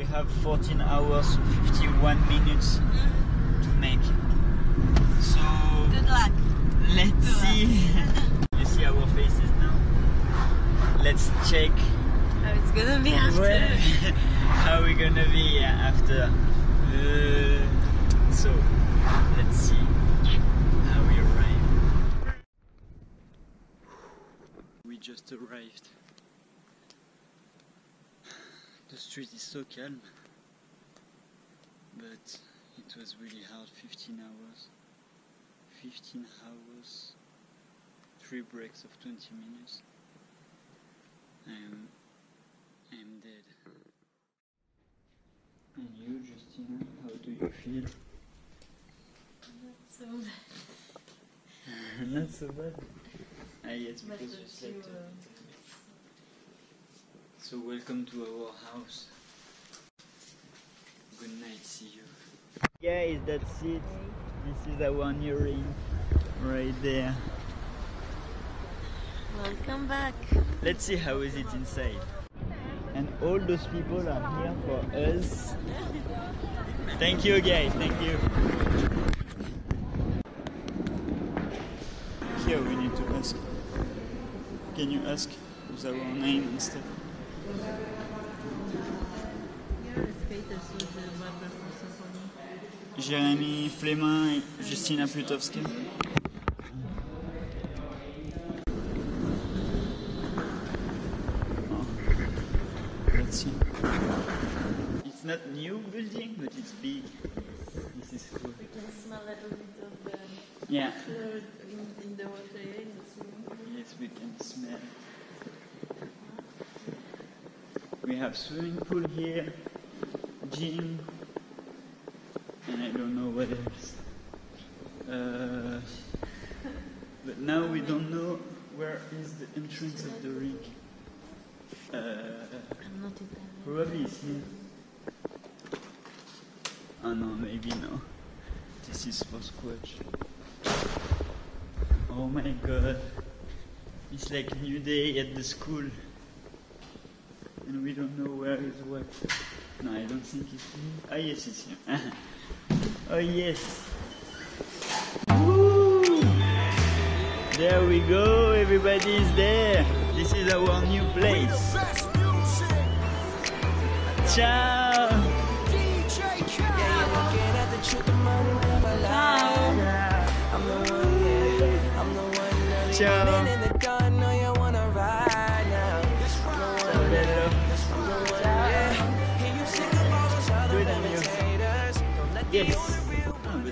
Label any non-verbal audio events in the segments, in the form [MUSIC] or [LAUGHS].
we have 14 hours 51 minutes to make. So Good luck. let's see. [LAUGHS] you see our faces now. Let's check How it's gonna be after. where, [LAUGHS] how we gonna be after. Uh, so let's see how we arrive. We just arrived. The street is so calm, but it was really hard 15 hours. 15 hours, 3 breaks of 20 minutes. I am, I am dead. And you, Justyna, how do you feel? So, Not so [LAUGHS] bad. Ah, yes, but because you slept. you, a uh, bit. So welcome to our house. Good night, see you. Guys, that's it. This is our new ring. Right there. Welcome back. Let's see how is it inside. And all those people are here for us. Thank you guys, thank you. Here we need to ask. Can you ask with our name and stuff? Jérémy Flemin et Justina Plutowska. Oh. Let's see. It's not new building, but it's big. This is cool. You can smell a little bit of the Yeah. flood have swimming pool here, gym, and I don't know what else. Uh, but now we don't know where is the entrance of the ring. Uh, I'm not probably it's here. Oh no, maybe no. This is for squash. Oh my god. It's like new day at the school. And we don't know where is what. No, I don't think it's here. Ah yes, it's here. [LAUGHS] oh yes. Woo! There we go, everybody is there. This is our new place. Ciao! Ciao! Ciao Yes. Oh.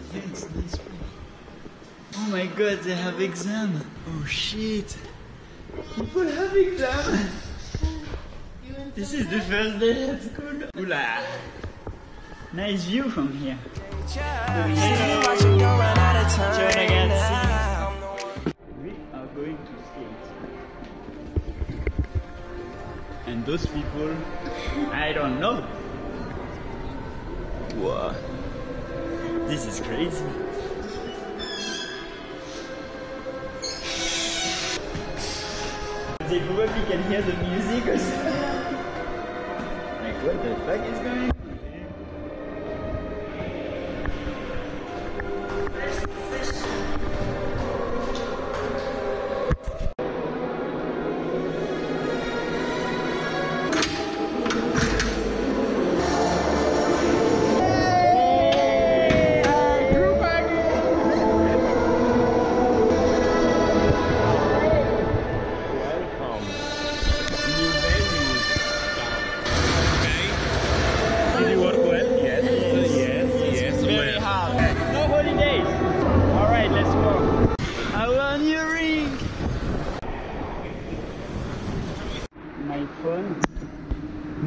Oh my god, they have exam. Oh shit. People have exam. This is the first day at school. Oula. Nice view from here. We are going to skate. And those people, I don't know. Wow. This is crazy. They probably can hear the music or something. [LAUGHS] Like what the fuck is going on?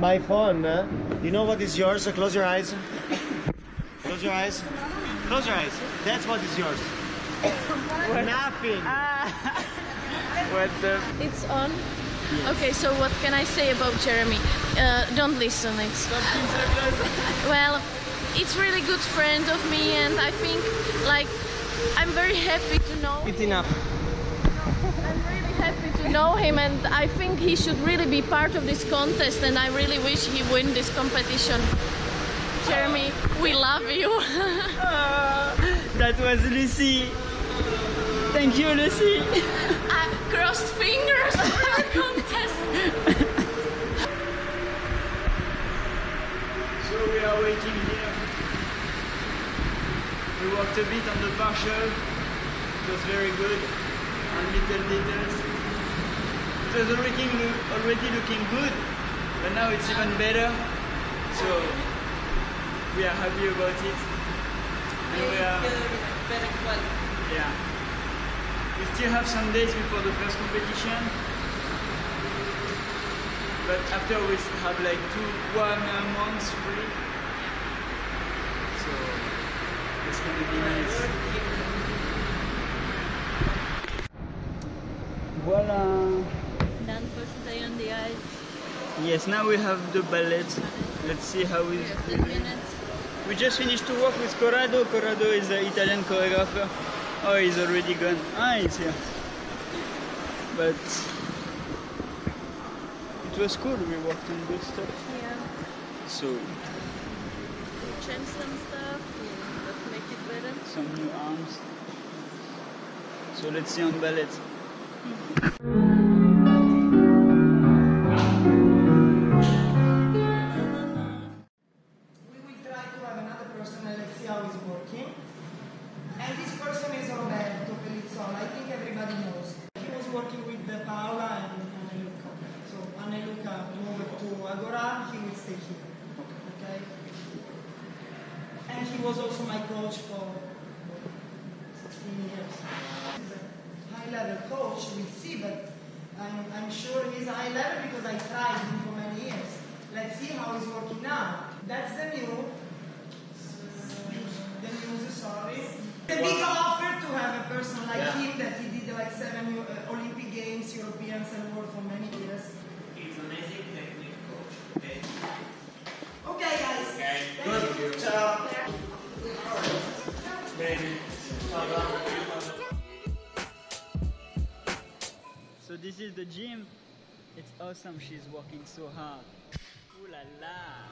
My phone, huh? You know what is yours? So close your eyes. Close your eyes. Close your eyes. That's what is yours. Nothing. [LAUGHS] What the? It's on. Okay, so what can I say about Jeremy? Uh, don't listen. It's [LAUGHS] well, it's really good friend of me, and I think like I'm very happy to know. It's enough. I'm happy to know him, and I think he should really be part of this contest. And I really wish he win this competition. Jeremy, we love you. [LAUGHS] Ah, that was Lucy. Thank you, Lucy. I crossed fingers for the [LAUGHS] contest. So we are waiting here. We walked a bit on the partial. It was very good. On little details. It was already, already looking good, but now it's even better. So we are happy about it. And we are, better quality. yeah. We still have some days before the first competition. But after we have like two, one uh, month free. So it's gonna be nice. Voila. Done first day on the ice. Yes, now we have the ballet. Let's see how we. 15 minutes. We just finished to work with Corrado. Corrado is the Italian choreographer. Oh, he's already gone. Ah, he's here. But it was cool. We worked on good stuff. Yeah. So we Change some stuff, but make it better. some new arms. So let's see on ballet. And let's see how he's working. And this person is Roberto Pelizzola. I think everybody knows. He was working with Paola and Anneluca. So Anneluca moved to Agora, he will stay here. Okay? And he was also my coach for 16 years. He's a high level coach, we'll see, but I'm, I'm sure he's high level because I tried him for many years. Let's see how he's working now. That's the new, the news, sorry. The big offer to have a person like him that he did like seven Olympic Games, Europeans and world for many The gym. It's awesome. She's working so hard. Ooh la la.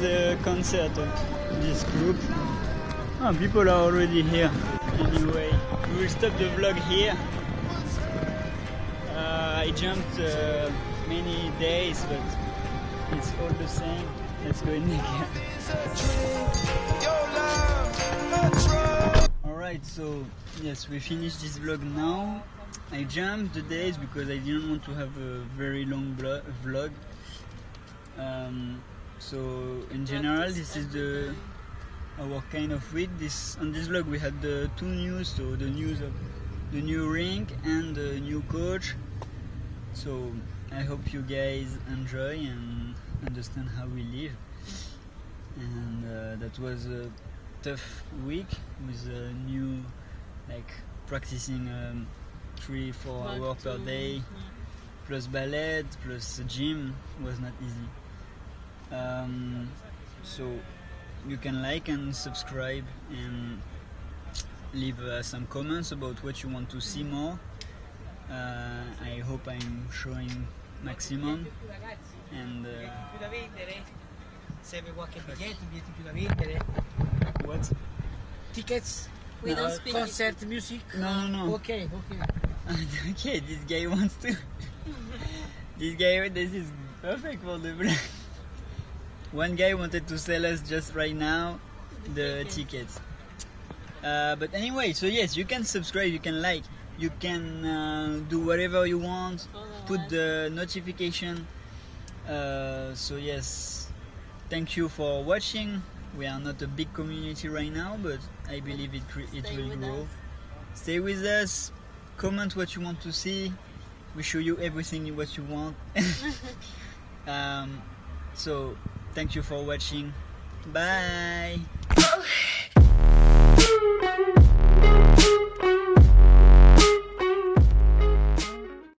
Is a concert of this group. Oh, people are already here. Anyway, we will stop the vlog here. Uh, I jumped uh, many days, but it's all the same. Let's go in again. [LAUGHS] Alright, so yes, we finished this vlog now. I jumped the days because I didn't want to have a very long vlog. Um, so in general, this is the our kind of week. This on this vlog we had the two news, so the news of the new ring and the new coach. So I hope you guys enjoy and understand how we live. And uh, that was a tough week with a new like practicing um, three four hours per day plus ballet plus gym was not easy um, so you can like and subscribe and leave uh, some comments about what you want to see more uh, I hope I'm showing maximum and uh, più da vendere? Serve qualche biglietto, biglietti più da vendere? what Tickets? We don't Uh, speak concert music? no no no Ok, ok. [LAUGHS] okay, this guy wants to. [LAUGHS] this guy, this is perfect for the vlog. [LAUGHS] One guy wanted to sell us just right now the tickets. Uh, but anyway, so yes, you can subscribe, you can like, you can uh, do whatever you want. Put the notification. Uh, so yes, thank you for watching. We are not a big community right now, but I believe it it will grow. us. Stay with us. Comment what you want to see. We show you everything what you want. [LAUGHS] [LAUGHS] um, so thank you for watching. Bye.